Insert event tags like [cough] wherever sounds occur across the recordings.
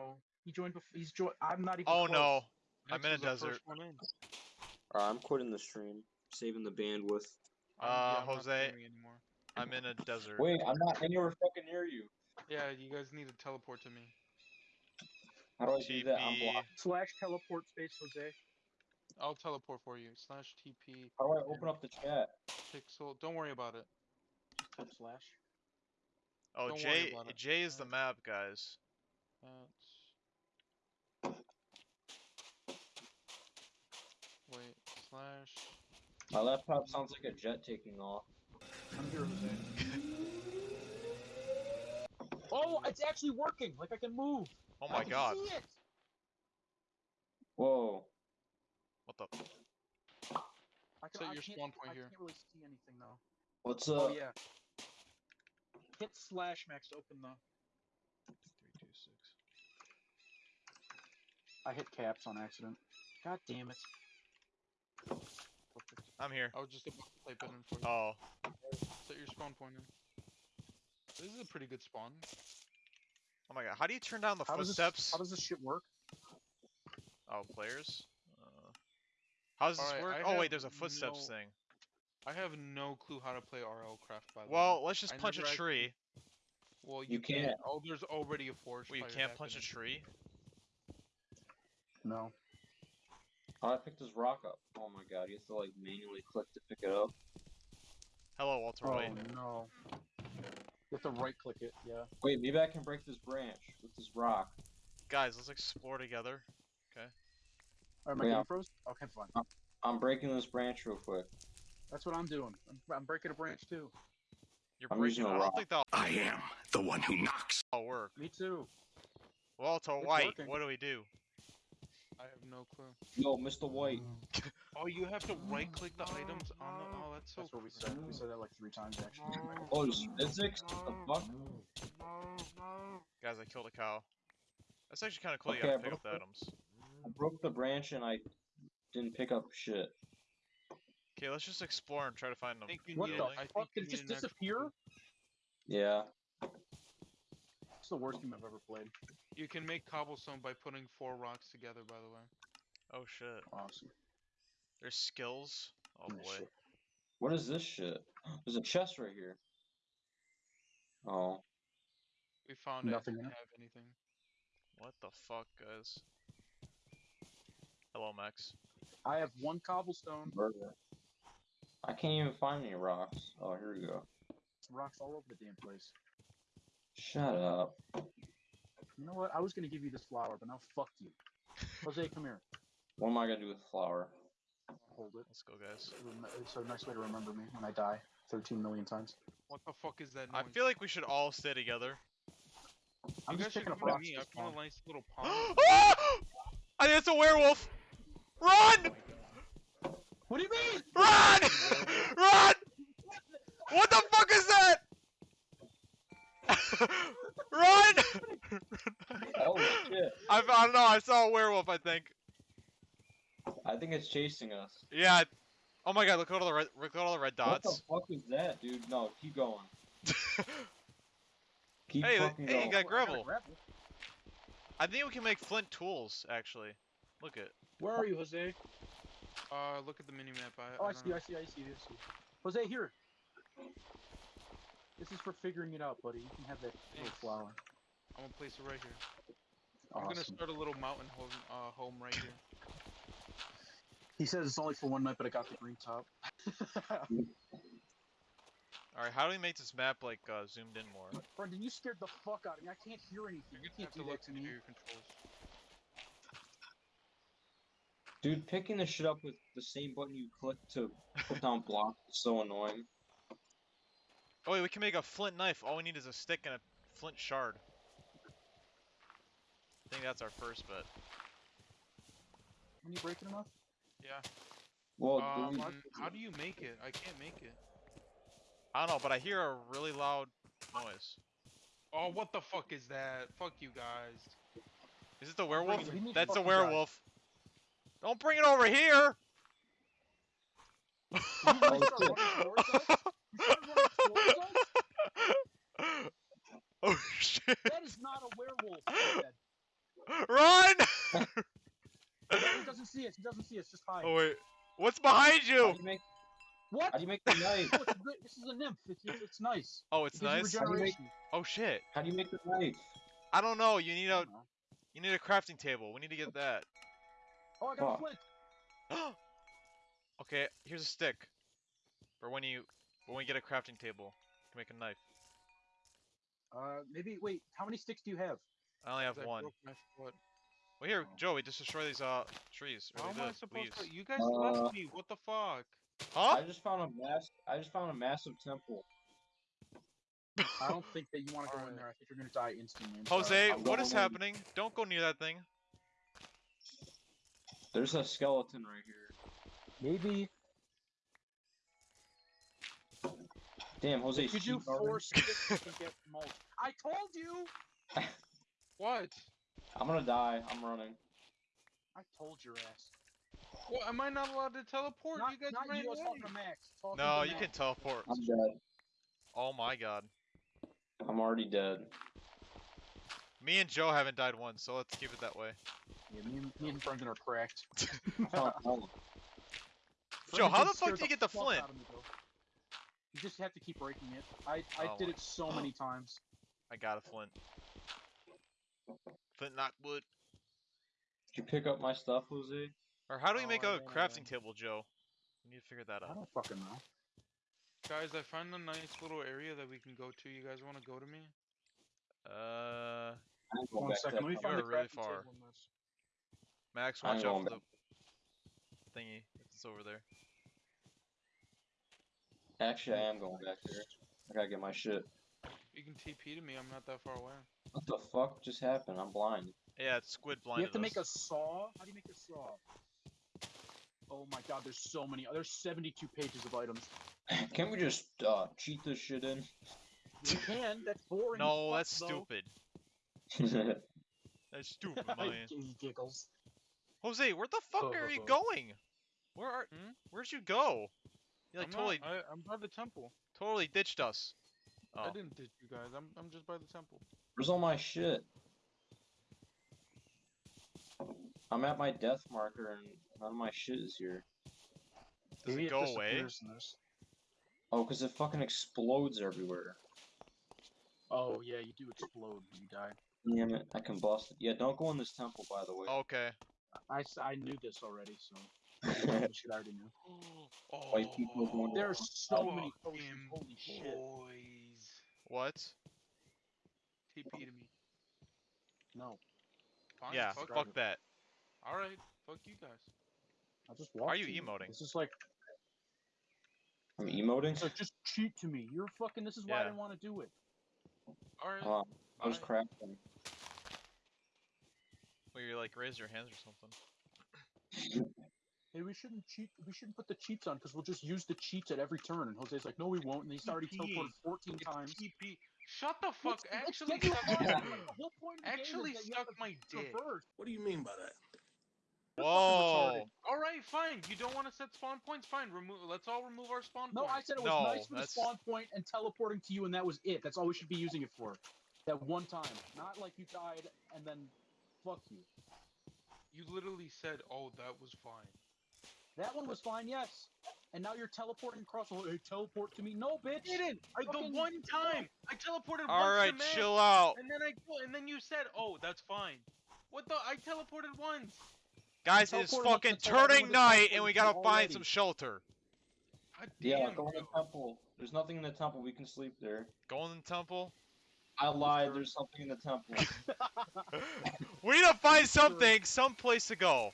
no. He joined. Before, he's joined. I'm not even. Oh close. no. I'm in a was the first desert. in. Alright, I'm quitting the stream. Saving the bandwidth. I'm- Uh, yeah, I'm Jose. I'm in a desert. Wait, I'm not anywhere fucking near you. Yeah, you guys need to teleport to me. How do I do that? I'm blocked. Slash teleport space Jose. I'll teleport for you. Slash TP How do I open up the chat? pixel. Don't worry about it. Slash. Oh, Don't worry J. J is the Uh, map, guys. That's... Wait, slash. My laptop sounds like a jet taking off. I'm here, Jose. [laughs] oh, it's actually working. Like I can move. Oh I my can god. see it. Whoa. What the? I can, Set I your can't- spawn point I here. can't really see anything though. What's up? Oh up? yeah. Hit slash max to open the. Three, two, six. I hit caps on accident. God damn it. Perfect. I'm here. I was just about to type it in for you. Oh. Set your spawn point in. This is a pretty good spawn. Oh my god. How do you turn down the How does this- footsteps? How does this shit work? Oh, players. Uh, how does this Alright, work? I oh wait, there's a footsteps no- thing. I have no clue how to play RL Craft by the way. Well, let's just I punch a tree. actually- Well, You you, can't. can't. Oh, there's already a forge. Well, you can't punch a happening. tree. No. How do I picked this rock up? Oh my god, you have to like manually click to pick it up. Hello, Walter White. Oh White. no. You have to right click it. Yeah. Wait, maybe I can break this branch with this rock. Guys, let's explore together. Okay. Alright, my Yeah. game froze. Okay, fine. I'm breaking this branch real quick. That's what I'm doing. I'm, I'm breaking a branch too. You're I'm breaking. using a I don't rock. think that'll I am the one who knocks. All work. Me too. Walter It's White, working. what do we do? I have no clue. Yo, Mr. White. [laughs] Oh, you have to right click the items on the. Oh, that's so. That's what we said. We said that like three times actually. Oh, this physics? What the fuck? Guys, I killed a cow. That's actually kind of cool. Okay, you gotta I pick up the broke items. I broke the branch and I didn't pick up shit. Okay, let's just explore and try to find them. What the I fuck? Did it just disappear? clue. Yeah. It's the worst game I've ever played. You can make cobblestone by putting four rocks together. By the way. Oh shit. Awesome. There's skills. Oh boy. shit. What is this shit? [gasps] There's a chest right here. Oh. We found Nothing it. in Didn't have anything. What the fuck, guys? Hello, Max. I have one cobblestone. Burger. I can't even find any rocks. Oh, here we go. Rocks all over the damn place. Shut up. You know what? I was gonna give you this flower, but now fuck you. Jose, come here. What am I gonna do with flour? Hold it. Let's go, guys. Rem- It's a nice way to remember me when I die 13 million times. What the fuck is that I feel like we should all stay together. I'm you just guys should picking up come rocks. me. I found spawn. a nice little [gasps] pond. I think it's a werewolf. Run! What do you mean? Run! [laughs] Run! What the fuck is that? [laughs] Run! Oh shit. I, I don't know. I saw a werewolf. I think. I think it's chasing us. Yeah. Oh my god! Look at all the red. Look at all the red dots. What dots. the fuck is that, dude? No, keep going. [laughs] Keep Hey, fucking hey, going. you got I gravel. gravel. I think we can make flint tools. Actually, look at. Where are you, Jose? Uh, look at the mini map. I, Oh, I I see. I see, I see, I see. Jose, here. This is for figuring it out, buddy. You can have that little flower. I'm gonna place it right here. Awesome. I'm gonna start a little mountain home, uh, home right here. He says it's only for one night, but I got the green top. [laughs] All right. How do we make this map like uh, zoomed in more? Brendan, you scared the fuck out of me. I can't hear anything. You're gonna can't have to do look that to into me. your controls. Dude, picking this shit up with the same button you click to put down blocks is so annoying. Oh wait, we can make a flint knife. All we need is a stick and a flint shard. I think that's our first bet. When you break it enough? Yeah. Well, Um, dude, how do you make it? I can't make it. I don't know, but I hear a really loud noise. Oh, what the fuck is that? Fuck you guys. Is it the werewolf? it. That's the fucking guys. werewolf. Don't bring it over here. [laughs] [laughs] Did you really start running towards us? You started running towards us? oh shit. That is not a werewolf. Run! [laughs] He doesn't see us. He doesn't see us. Just hide. oh wait, what's behind How you? do you make? What? How do you make the knife? [laughs] Oh, it's good, this is a nymph. It's, it's, it's nice. Oh, it's It nice. How do you make- Oh shit. How do you make the knife? I don't know. You need a, you need a crafting table. We need to get that. Oh, I got a flint. [gasps] okay, here's a stick. For when you when we get a crafting table to make a knife. Uh, maybe. Wait. How many sticks do you have? I only have I one. broke my. Well, here, Oh. Joey, just destroy these uh trees. Or How am I supposed leaves. to? You guys Uh, left me. What the fuck? Huh? I just found a mass. I just found a massive temple. I don't think that you want to go in there. I think you're gonna die instantly. I'm. Jose, I'm what is going- happening? Don't go near that thing. There's a skeleton right here. Maybe. Damn, Jose. If you do sheep garden. four sticks, you get mulch. I told you. [laughs] What? I'm gonna die. I'm running. I told your ass. What? Am I not allowed to teleport? Not, you guys not ran you. I away. talking to Max. Talking No, to you Max. can teleport. I'm dead. Oh my god. I'm already dead. Me and Joe haven't died once, so let's keep it that way. Yeah, me and, me and Brendan are cracked. [laughs] Oh, oh. Joe, how the fuck did you get the fuck flint? out of me, though. You just have to keep breaking it. I I Oh did it so many [gasps] times. I got a flint. Flint not wood. Did you pick up my stuff, Jose? Or how do we Oh, make I a ran crafting table, Joe? We need to figure that out. I don't fucking know. Guys, I found a nice little area that we can go to. You guys want to go to me? Uh, I'm going One back to second, that let me You find are the really far. table. Max, I'm watch out for the thingy. It's over there. Actually, I am going back there. I gotta get my shit. You can TP to me. I'm not that far away. What the fuck just happened? I'm blind. Yeah, it's squid blind. You have to make a saw. How do you make a saw? Oh my god, there's so many. There's 72 pages of items. [laughs] Can we just uh, cheat this shit in? You can. That's boring. No, fuck, that's though. stupid. [laughs] That's stupid, [laughs] man. he giggles. Jose, where the fuck are you going? Where are? Hmm? Where'd you go? You like I'm totally, Not, I, I'm by the temple. totally ditched us. Oh, I didn't ditch you guys. I'm I'm just by the temple. Where's all my shit? I'm at my death marker and none of my shit is here. does Maybe it go disappears away? in. Oh, because it fucking explodes everywhere. Oh yeah, you do explode when you die. Damn it, I combusted. Yeah, don't go in this temple, by the way. Okay. I, I knew this already, so [laughs] shit I already knew. Oh, White people going- oh, oh, There's so oh, many fucking potions. Holy shit. boys. What? TP to me. No, Fine, yeah, fuck, fuck that. All right, fuck you guys. I just Why are you emoting? This is like, I'm emoting? so just cheat to me. You're fucking. This is why I Yeah. didn't want to do it. All right. Oh, I was Fine. crafting. Well, you like raise your hands or something. [laughs] Hey, we shouldn't cheat. We shouldn't put the cheats on because we'll just use the cheats at every turn. And Jose's like, no, we won't. And he's already TP. teleported 14 It's times. TP. Shut the fuck. Let's- let's Actually, get you suck on. my- [laughs] The whole point of the game is actually that you suck have to my dick. traverse. What do you mean by that? You're Whoa! All right, fine. You don't want to set spawn points? Fine. Remove. Let's all remove our spawn points. No, I said it was No, nice for the spawn point and teleporting to you, and that was it. That's all we should be using it for. That one time. Not like you died and then fuck you. You literally said, "Oh, that was fine." That one was fine, yes. And now you're teleporting across the whole. Hey, teleport to me. No, bitch. didn't. I, the one time I teleported All once right, to Max, chill out, and then I and then you said, "Oh, that's fine." What the? I teleported once. guys. It's fucking to tell everyone turning night, and we gotta find some shelter. God Yeah, go in the temple. There's nothing in the temple. We can sleep there. Go in the temple. I lied. There's something in the temple. [laughs] we need to find something, some place to go.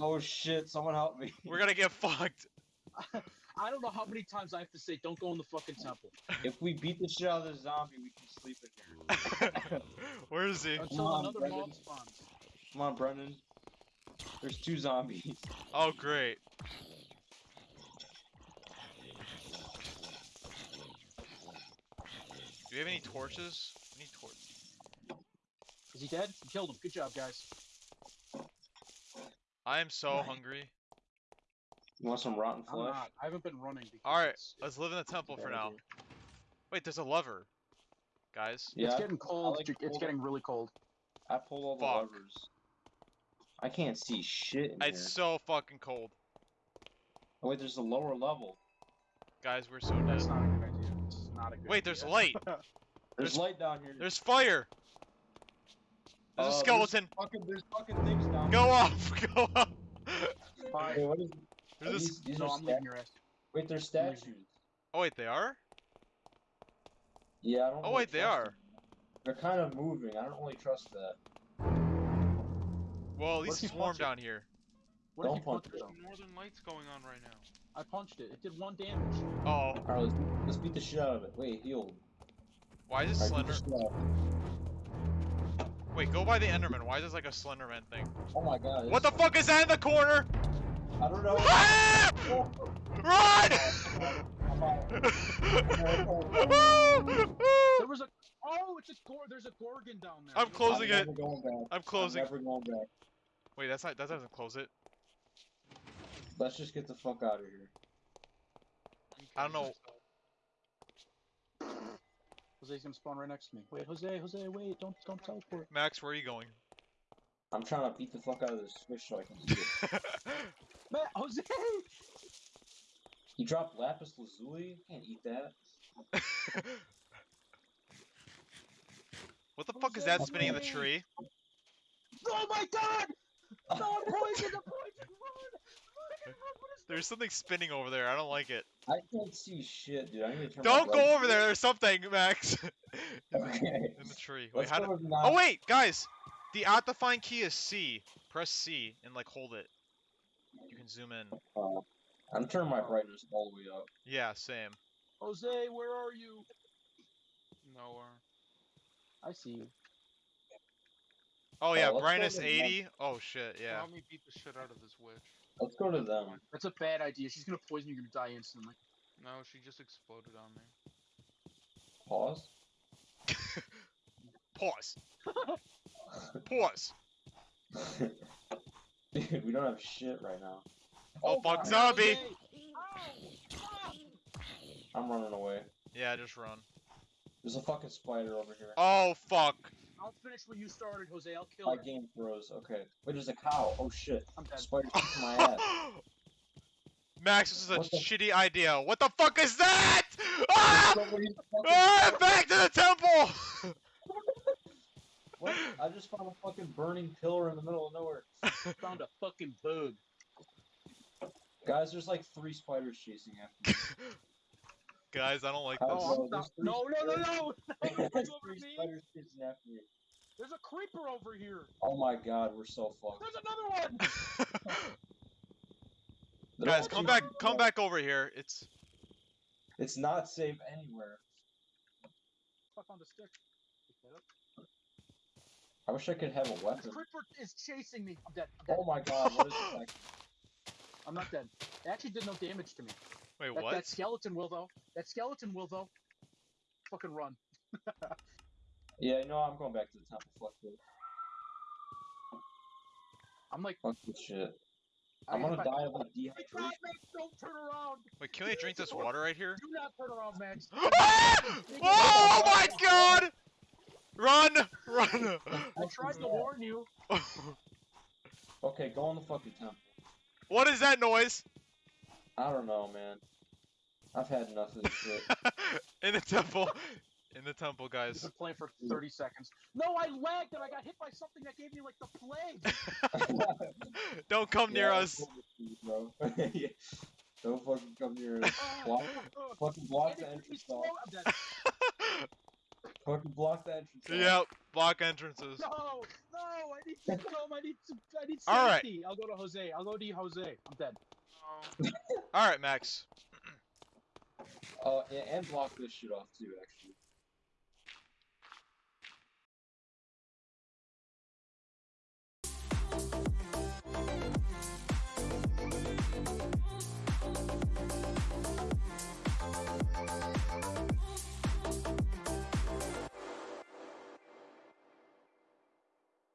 Oh shit! Someone help me. We're gonna get fucked. [laughs] I don't know how many times I have to say, don't go in the fucking temple. If we beat the shit out of the zombie, we can sleep in here. [laughs] Where is he? Until on, another Brendan. mob spawns. Come on, Brendan. There's two zombies. Oh, great. Do we have any torches? We need torches. Is he dead? You killed him. Good job, guys. I am so Right. hungry. You want some rotten flesh? I'm flesh? not. I haven't been running All right, let's live in the temple for now. idea. Wait, there's a lever, guys. Yeah, it's getting cold. like it's cold. getting really cold. I pulled all the Fuck. levers. I can't see shit in It's here. so fucking cold. Oh wait, there's a lower level. Guys, we're so That's dead. not a good idea. It's not a good Wait, there's idea. light. [laughs] There's, There's- light down here. There's fire. There's Uh, a skeleton. fucking, there's fucking things down Go here. off. [laughs] Go off. Fine. Wait, what is, There's are this. these, these No, are I'm leaving your ass. Wait, they're statues. Oh wait, they are. Yeah, I don't. Oh really wait, they are. them. They're kind of moving. I don't really trust that. Well, at least if it's warm down here. What if Don't you punch punched it. it? There's northern lights going on right now. I punched it. It did one damage. Oh, All right, let's, let's beat the shit out of it. Wait, heal. why is it All right, beat slender? Wait, go by the Enderman. Why is this like a Slenderman thing? Oh my god. What the it's- fuck is that in the corner? I don't know. Ah! [laughs] Run! [laughs] There was a. Oh, it's a gor. There's a gorgon down there. I'm closing I'm it. never going back. I'm closing. I'm never going back. Wait, that's not. That doesn't close it. Let's just get the fuck out of here. I don't know. Jose's gonna spawn right next to me. Wait, Jose, Jose, wait! Don't, don't teleport. Max, where are you going? I'm trying to beat the fuck out of this switch so I can see it. [laughs] Matt, Jose! He dropped lapis lazuli. Can't eat that. what the fuck is that spinning in the tree? Oh my God! [laughs] No, I'm poisoned! I'm poisoned! Run! Run! What is [laughs] There's something spinning over there. I don't like it. I can't see shit, dude. I need to turn Don't go over there. There's something, Max. [laughs] Okay. in the tree. Wait, Let's how do? to Oh wait, guys. The at the find key is C. Press C and like hold it. You can zoom in. Uh, I'm turning my brightness all the way up. Yeah, same. Jose, where are you? Nowhere. I see you. Oh Oh, yeah, let's brightness 80. Oh shit, yeah. Help me beat the shit out of this witch. Let's go to them. That's a bad idea. She's gonna poison you. You're gonna die instantly. No, she just exploded on me. Pause. [laughs] Pause. Pause. Dude, [laughs] we don't have shit right now. Oh, fuck, zombie. Jose! Ow! Ah! I'm running away. Yeah, just run. There's a fucking spider over here. Oh fuck. I'll finish what you started, Jose. I'll kill My her. game froze. Okay. Wait, there's a cow. Oh shit. I'm dead. Spider kicking my [laughs] ass. Max, this is a What the- shitty idea. What the fuck is that? Ah! Somebody's fucking- ah! Back to the temple! [laughs] What? I just found a fucking burning pillar in the middle of nowhere. [laughs] Found a fucking bug. Guys, there's like three spiders chasing after me. Guys, I don't like Oh, this. Oh, stop- three no, no, no, no! [laughs] There's There's over three me. spiders chasing after me. There's a creeper over here. Oh my god, we're so fucked. There's another one. [laughs] Guys, come back, me. come back over here. It's It's not safe anywhere. Fuck on the stick. Pick that up. I wish I could have a This weapon. creeper is chasing me. I'm dead. I'm dead. Oh my god, what is this? [laughs] act- I'm not dead. It actually did no damage to me. Wait, That, what? that skeleton will though. That skeleton will though. Fucking run. [laughs] Yeah, no, I'm going back to the temple. Fuck this. I'm like. Fuck this shit. I- I'm gonna I- die of like my dehydration. Max, don't turn around. Wait, can we drink this water right here? Do not turn around, Max. [gasps] Ah! oh my god! Run! Run! [laughs] I tried to warn you. [laughs] Okay, go in the fucking temple. what is that noise? I don't know, man. I've had enough of this shit. [laughs] In the temple. In the temple, I've guys. been playing for 30 seconds. No, I lagged and I got hit by something that gave me like the plague. [laughs] Don't come near Yeah, us. I'm cool bro. [laughs] Yeah. Don't fucking come near us. Block, fucking block and the it took me entrance slow- off. Fucking block the entrance off. yep, block entrances. No, no, I need to come. I need to. I need All right. safety. I'll go to Jose. I'll go to Jose. I'm dead. All right, Max. [clears throat] Oh, uh, and, block this shit off too, actually.